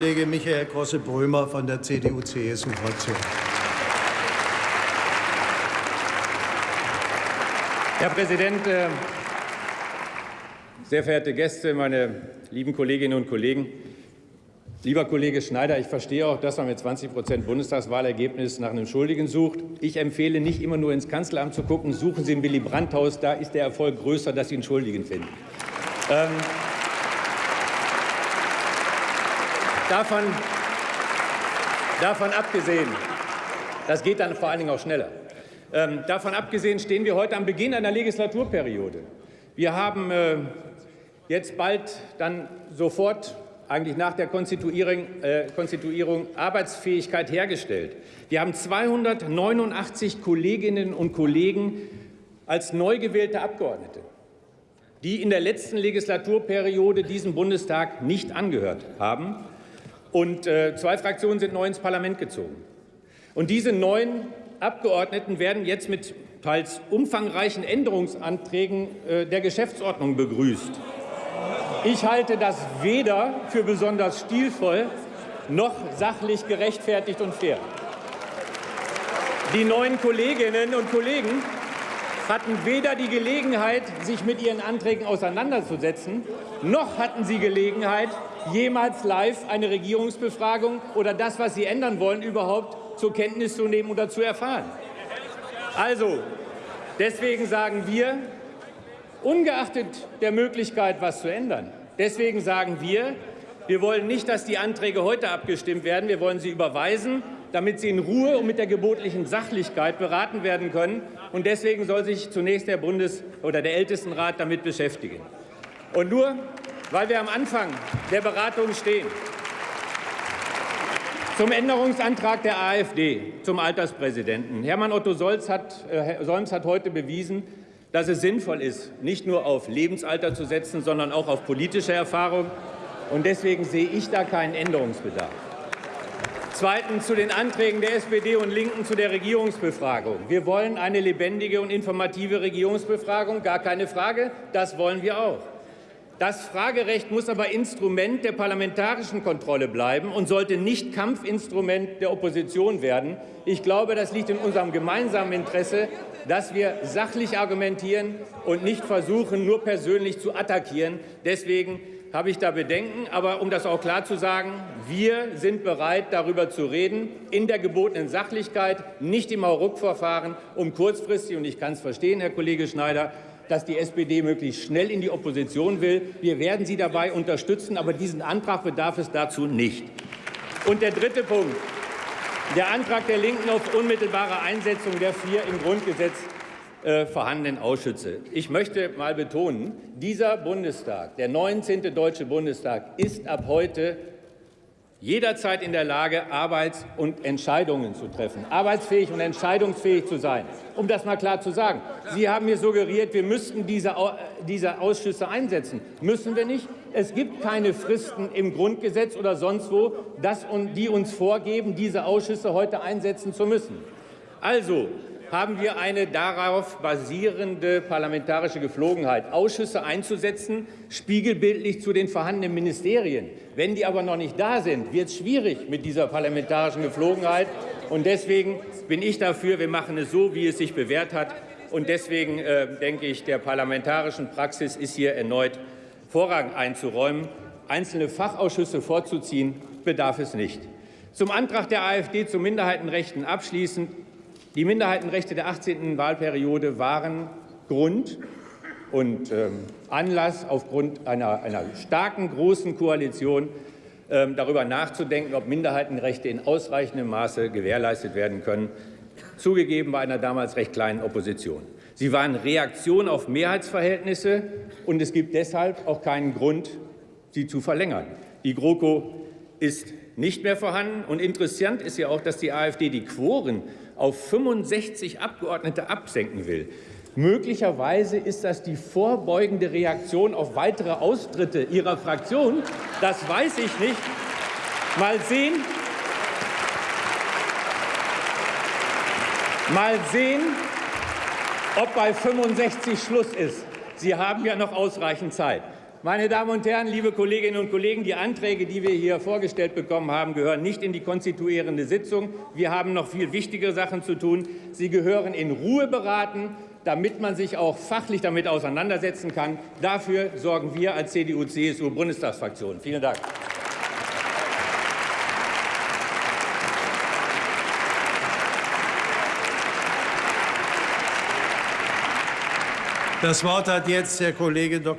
Kollege Michael Grosse-Brömer von der CDU-CSU-Fraktion. Herr Präsident, äh, sehr verehrte Gäste, meine lieben Kolleginnen und Kollegen! Lieber Kollege Schneider, ich verstehe auch, dass man mit 20 Prozent Bundestagswahlergebnis nach einem Schuldigen sucht. Ich empfehle nicht immer nur ins Kanzleramt zu gucken. Suchen Sie im Willy Brandt-Haus, da ist der Erfolg größer, dass Sie einen Schuldigen finden. Ähm, Davon, davon abgesehen, das geht dann vor allen Dingen auch schneller. Ähm, davon abgesehen stehen wir heute am Beginn einer Legislaturperiode. Wir haben äh, jetzt bald dann sofort eigentlich nach der Konstituierung, äh, Konstituierung Arbeitsfähigkeit hergestellt. Wir haben 289 Kolleginnen und Kollegen als neu gewählte Abgeordnete, die in der letzten Legislaturperiode diesem Bundestag nicht angehört haben und äh, zwei Fraktionen sind neu ins Parlament gezogen. Und diese neuen Abgeordneten werden jetzt mit teils umfangreichen Änderungsanträgen äh, der Geschäftsordnung begrüßt. Ich halte das weder für besonders stilvoll noch sachlich gerechtfertigt und fair. Die neuen Kolleginnen und Kollegen hatten weder die Gelegenheit, sich mit ihren Anträgen auseinanderzusetzen, noch hatten sie Gelegenheit, jemals live eine Regierungsbefragung oder das, was sie ändern wollen, überhaupt zur Kenntnis zu nehmen oder zu erfahren. Also, deswegen sagen wir, ungeachtet der Möglichkeit, was zu ändern, deswegen sagen wir, wir wollen nicht, dass die Anträge heute abgestimmt werden. Wir wollen sie überweisen damit sie in Ruhe und mit der gebotlichen Sachlichkeit beraten werden können. Und deswegen soll sich zunächst der Bundes- oder der Ältestenrat damit beschäftigen. Und nur weil wir am Anfang der Beratungen stehen, zum Änderungsantrag der AfD zum Alterspräsidenten. Hermann Otto Solz hat, äh, Solms hat heute bewiesen, dass es sinnvoll ist, nicht nur auf Lebensalter zu setzen, sondern auch auf politische Erfahrung. Und deswegen sehe ich da keinen Änderungsbedarf. Zweitens zu den Anträgen der SPD und Linken zu der Regierungsbefragung. Wir wollen eine lebendige und informative Regierungsbefragung, gar keine Frage. Das wollen wir auch. Das Fragerecht muss aber Instrument der parlamentarischen Kontrolle bleiben und sollte nicht Kampfinstrument der Opposition werden. Ich glaube, das liegt in unserem gemeinsamen Interesse, dass wir sachlich argumentieren und nicht versuchen, nur persönlich zu attackieren. Deswegen habe ich da Bedenken. Aber um das auch klar zu sagen, wir sind bereit, darüber zu reden, in der gebotenen Sachlichkeit, nicht im Hauruck-Verfahren, um kurzfristig, und ich kann es verstehen, Herr Kollege Schneider, dass die SPD möglichst schnell in die Opposition will. Wir werden Sie dabei unterstützen, aber diesen Antrag bedarf es dazu nicht. Und der dritte Punkt, der Antrag der Linken auf unmittelbare Einsetzung der vier im Grundgesetz äh, vorhandenen Ausschüsse. Ich möchte mal betonen, dieser Bundestag, der 19. Deutsche Bundestag, ist ab heute jederzeit in der Lage, Arbeits- und Entscheidungen zu treffen, arbeitsfähig und entscheidungsfähig zu sein. Um das mal klar zu sagen. Sie haben mir suggeriert, wir müssten diese, diese Ausschüsse einsetzen. Müssen wir nicht. Es gibt keine Fristen im Grundgesetz oder sonst wo, das, die uns vorgeben, diese Ausschüsse heute einsetzen zu müssen. Also, haben wir eine darauf basierende parlamentarische Geflogenheit, Ausschüsse einzusetzen, spiegelbildlich zu den vorhandenen Ministerien. Wenn die aber noch nicht da sind, wird es schwierig mit dieser parlamentarischen Geflogenheit. Und deswegen bin ich dafür, wir machen es so, wie es sich bewährt hat. Und deswegen äh, denke ich, der parlamentarischen Praxis ist hier erneut Vorrang einzuräumen. Einzelne Fachausschüsse vorzuziehen, bedarf es nicht. Zum Antrag der AfD zu Minderheitenrechten abschließend. Die Minderheitenrechte der 18. Wahlperiode waren Grund und ähm, Anlass, aufgrund einer, einer, starken, großen Koalition ähm, darüber nachzudenken, ob Minderheitenrechte in ausreichendem Maße gewährleistet werden können, zugegeben bei einer damals recht kleinen Opposition. Sie waren Reaktion auf Mehrheitsverhältnisse, und es gibt deshalb auch keinen Grund, sie zu verlängern. Die GroKo ist nicht mehr vorhanden. Und interessant ist ja auch, dass die AfD die Quoren auf 65 Abgeordnete absenken will. Möglicherweise ist das die vorbeugende Reaktion auf weitere Austritte Ihrer Fraktion. Das weiß ich nicht. Mal sehen. Mal sehen, ob bei 65 Schluss ist. Sie haben ja noch ausreichend Zeit. Meine Damen und Herren, liebe Kolleginnen und Kollegen, die Anträge, die wir hier vorgestellt bekommen haben, gehören nicht in die konstituierende Sitzung. Wir haben noch viel wichtigere Sachen zu tun. Sie gehören in Ruhe beraten, damit man sich auch fachlich damit auseinandersetzen kann. Dafür sorgen wir als CDU-CSU-Bundestagsfraktion. Vielen Dank. Das Wort hat jetzt der Kollege Dr.